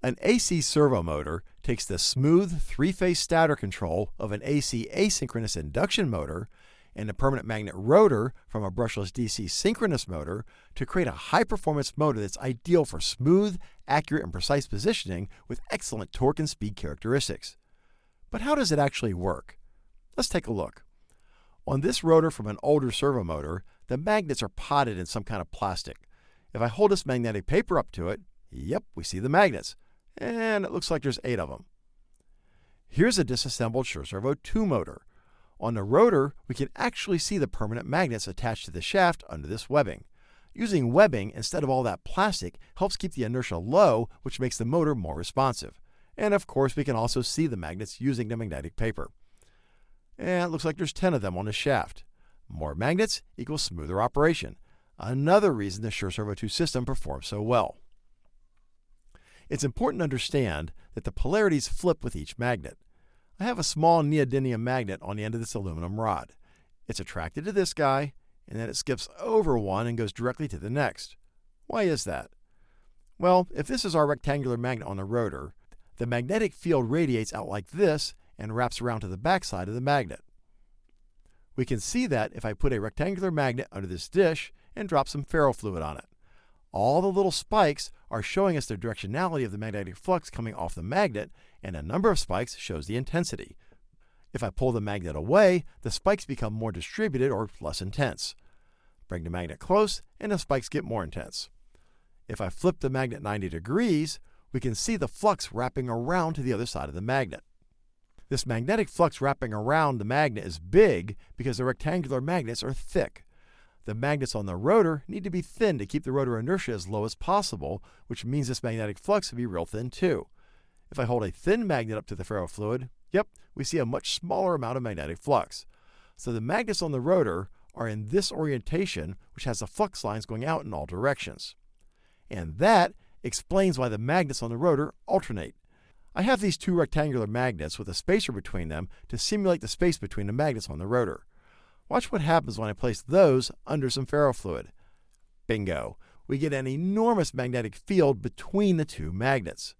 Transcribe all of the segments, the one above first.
An AC servo motor takes the smooth three-phase stator control of an AC asynchronous induction motor and a permanent magnet rotor from a brushless DC synchronous motor to create a high-performance motor that's ideal for smooth, accurate, and precise positioning with excellent torque and speed characteristics. But how does it actually work? Let's take a look. On this rotor from an older servo motor, the magnets are potted in some kind of plastic. If I hold this magnetic paper up to it, yep, we see the magnets. And it looks like there's eight of them. Here's a disassembled Sure Servo 2 motor. On the rotor, we can actually see the permanent magnets attached to the shaft under this webbing. Using webbing instead of all that plastic helps keep the inertia low, which makes the motor more responsive. And of course, we can also see the magnets using the magnetic paper. And it looks like there's 10 of them on the shaft. More magnets equals smoother operation. Another reason the Sure Servo 2 system performs so well. It's important to understand that the polarities flip with each magnet. I have a small neodymium magnet on the end of this aluminum rod. It's attracted to this guy, and then it skips over one and goes directly to the next. Why is that? Well, if this is our rectangular magnet on the rotor, the magnetic field radiates out like this and wraps around to the backside of the magnet. We can see that if I put a rectangular magnet under this dish and drop some ferrofluid on it. All the little spikes are showing us the directionality of the magnetic flux coming off the magnet, and a number of spikes shows the intensity. If I pull the magnet away, the spikes become more distributed or less intense. Bring the magnet close, and the spikes get more intense. If I flip the magnet 90 degrees, we can see the flux wrapping around to the other side of the magnet. This magnetic flux wrapping around the magnet is big because the rectangular magnets are thick. The magnets on the rotor need to be thin to keep the rotor inertia as low as possible, which means this magnetic flux will be real thin too. If I hold a thin magnet up to the ferrofluid, yep, we see a much smaller amount of magnetic flux. So the magnets on the rotor are in this orientation, which has the flux lines going out in all directions. And that explains why the magnets on the rotor alternate. I have these two rectangular magnets with a spacer between them to simulate the space between the magnets on the rotor. Watch what happens when I place those under some ferrofluid. Bingo! We get an enormous magnetic field between the two magnets.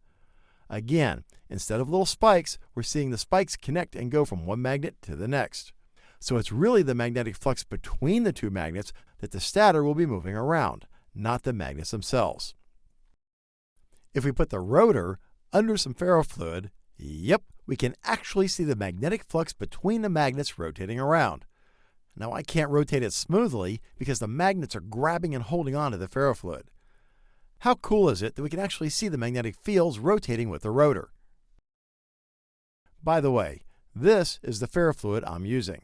Again, instead of little spikes, we're seeing the spikes connect and go from one magnet to the next. So it's really the magnetic flux between the two magnets that the stator will be moving around, not the magnets themselves. If we put the rotor under some ferrofluid, yep, we can actually see the magnetic flux between the magnets rotating around. Now I can't rotate it smoothly because the magnets are grabbing and holding on to the ferrofluid. How cool is it that we can actually see the magnetic fields rotating with the rotor? By the way, this is the ferrofluid I'm using.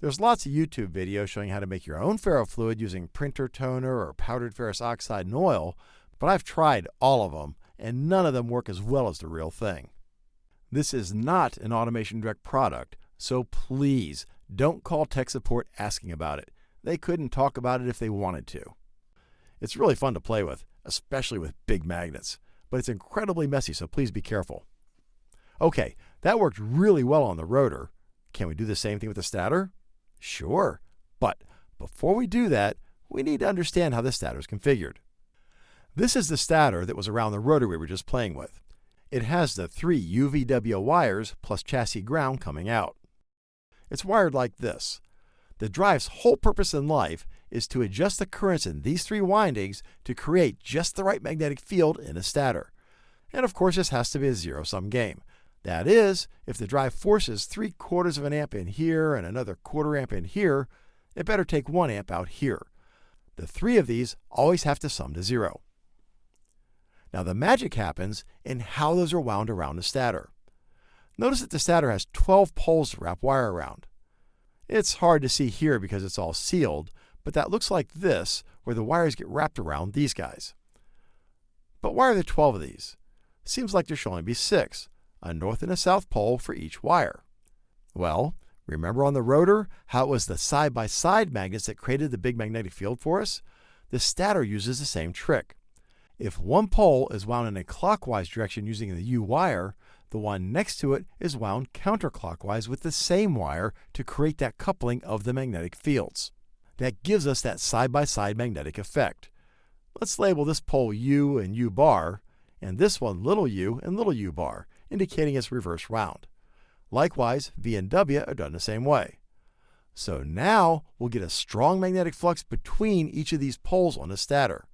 There's lots of YouTube videos showing how to make your own ferrofluid using printer toner or powdered ferrous oxide and oil, but I've tried all of them, and none of them work as well as the real thing. This is not an Automation Direct product, so please don't call tech support asking about it. They couldn't talk about it if they wanted to. It's really fun to play with, especially with big magnets, but it's incredibly messy, so please be careful. Okay, that worked really well on the rotor. Can we do the same thing with the stator? Sure, but before we do that, we need to understand how the stator is configured. This is the stator that was around the rotor we were just playing with. It has the three UVW wires plus chassis ground coming out. It's wired like this. The drive's whole purpose in life is to adjust the currents in these three windings to create just the right magnetic field in a stator. And of course, this has to be a zero-sum game. That is, if the drive forces 3 quarters of an amp in here and another quarter amp in here, it better take 1 amp out here. The three of these always have to sum to zero. Now the magic happens in how those are wound around the stator. Notice that the stator has 12 poles to wrap wire around. It's hard to see here because it's all sealed, but that looks like this, where the wires get wrapped around these guys. But why are there 12 of these? Seems like there should only be six, a north and a south pole for each wire. Well, remember on the rotor how it was the side-by-side -side magnets that created the big magnetic field for us? The stator uses the same trick. If one pole is wound in a clockwise direction using the U wire, the one next to it is wound counterclockwise with the same wire to create that coupling of the magnetic fields. That gives us that side-by-side -side magnetic effect. Let's label this pole U and U bar, and this one little u and little u bar, indicating it's reverse round. Likewise, V and W are done the same way. So now we'll get a strong magnetic flux between each of these poles on the stator.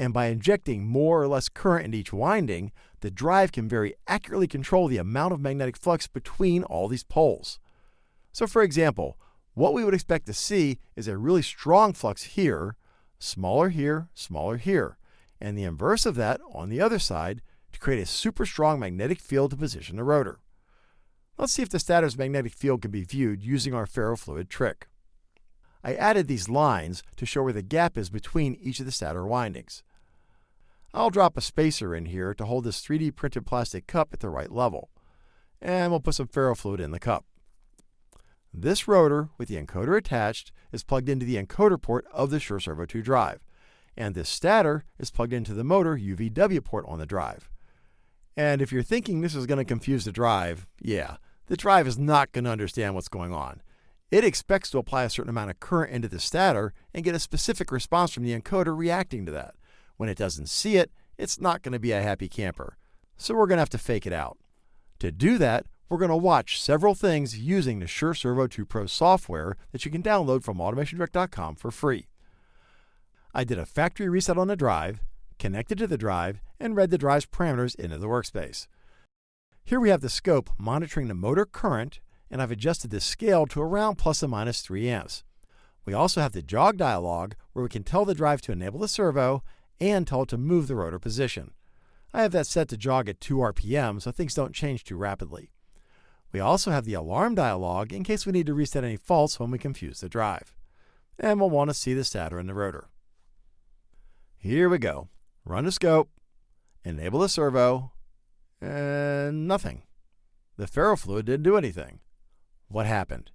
And by injecting more or less current in each winding, the drive can very accurately control the amount of magnetic flux between all these poles. So for example, what we would expect to see is a really strong flux here, smaller here, smaller here, and the inverse of that on the other side to create a super strong magnetic field to position the rotor. Let's see if the stator's magnetic field can be viewed using our ferrofluid trick. I added these lines to show where the gap is between each of the stator windings. I'll drop a spacer in here to hold this 3D printed plastic cup at the right level. And we'll put some ferrofluid in the cup. This rotor, with the encoder attached, is plugged into the encoder port of the Sure Servo 2 drive. And this stator is plugged into the motor UVW port on the drive. And if you're thinking this is going to confuse the drive, yeah, the drive is not going to understand what's going on. It expects to apply a certain amount of current into the stator and get a specific response from the encoder reacting to that. When it doesn't see it, it's not going to be a happy camper. So we're going to have to fake it out. To do that, we're going to watch several things using the Sure Servo 2 Pro software that you can download from automationdirect.com for free. I did a factory reset on the drive, connected to the drive, and read the drive's parameters into the workspace. Here we have the scope monitoring the motor current, and I've adjusted the scale to around plus or minus 3 amps. We also have the jog dialog where we can tell the drive to enable the servo and tell it to move the rotor position. I have that set to jog at 2 RPM so things don't change too rapidly. We also have the alarm dialog in case we need to reset any faults when we confuse the drive. And we'll want to see the stator and the rotor. Here we go. Run the scope, enable the servo, and nothing. The ferrofluid didn't do anything. What happened?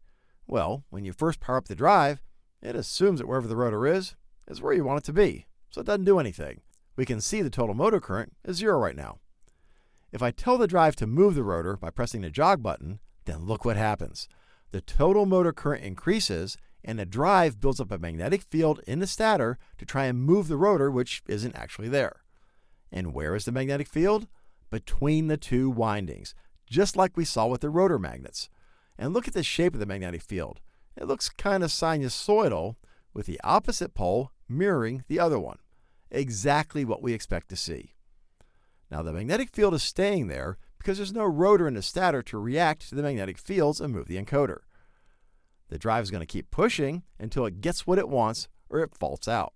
Well, when you first power up the drive, it assumes that wherever the rotor is, is where you want it to be, so it doesn't do anything. We can see the total motor current is zero right now. If I tell the drive to move the rotor by pressing the jog button, then look what happens. The total motor current increases, and the drive builds up a magnetic field in the stator to try and move the rotor, which isn't actually there. And where is the magnetic field? between the two windings, just like we saw with the rotor magnets. And look at the shape of the magnetic field. It looks kind of sinusoidal, with the opposite pole mirroring the other one. Exactly what we expect to see. Now, the magnetic field is staying there because there's no rotor in the stator to react to the magnetic fields and move the encoder. The drive is going to keep pushing until it gets what it wants or it faults out.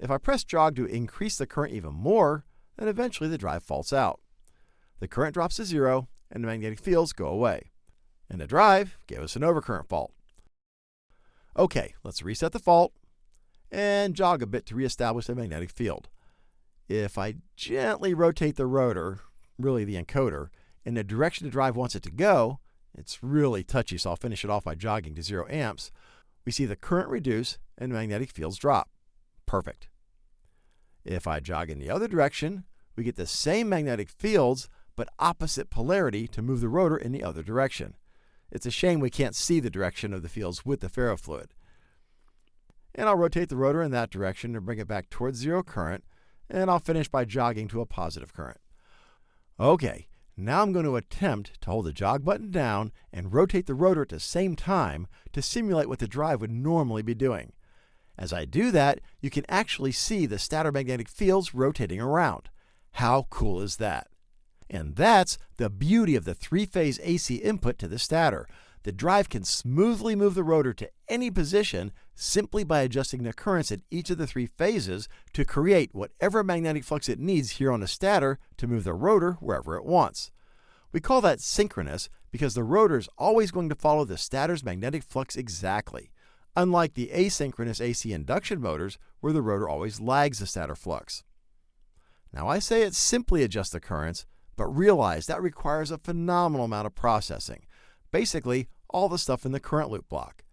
If I press jog to increase the current even more, then eventually the drive faults out. The current drops to zero, and the magnetic fields go away. And the drive gave us an overcurrent fault. Okay, let's reset the fault and jog a bit to reestablish the magnetic field. If I gently rotate the rotor, really the encoder, in the direction the drive wants it to go, it's really touchy, so I'll finish it off by jogging to 0 amps. We see the current reduce and magnetic fields drop. Perfect. If I jog in the other direction, we get the same magnetic fields, but opposite polarity to move the rotor in the other direction. It's a shame we can't see the direction of the fields with the ferrofluid. And I'll rotate the rotor in that direction to bring it back towards zero current, and I'll finish by jogging to a positive current. Okay, now I'm going to attempt to hold the jog button down and rotate the rotor at the same time to simulate what the drive would normally be doing. As I do that, you can actually see the stator magnetic fields rotating around. How cool is that? And that's the beauty of the three-phase AC input to the stator. The drive can smoothly move the rotor to any position simply by adjusting the currents at each of the three phases to create whatever magnetic flux it needs here on the stator to move the rotor wherever it wants. We call that synchronous because the rotor is always going to follow the stator's magnetic flux exactly unlike the asynchronous AC induction motors where the rotor always lags the stator flux. Now I say it simply adjusts the currents, but realize that requires a phenomenal amount of processing, basically all the stuff in the current loop block.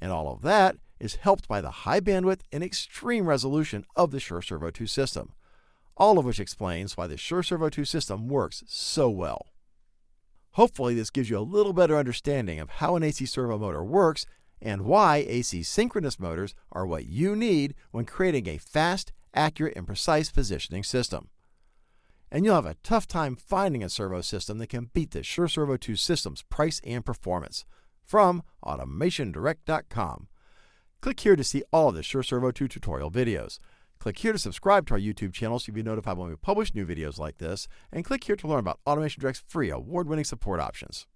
And all of that is helped by the high bandwidth and extreme resolution of the Sure Servo 2 system, all of which explains why the Sure Servo 2 system works so well. Hopefully this gives you a little better understanding of how an AC servo motor works and why AC synchronous motors are what you need when creating a fast, accurate, and precise positioning system. and you'll have a tough time finding a servo system that can beat the Sure Servo 2 system's price and performance. From AutomationDirect.com. Click here to see all of the Sure Servo 2 tutorial videos. Click here to subscribe to our YouTube channel so you'll be notified when we publish new videos like this, and click here to learn about Automation Direct's free award winning support options.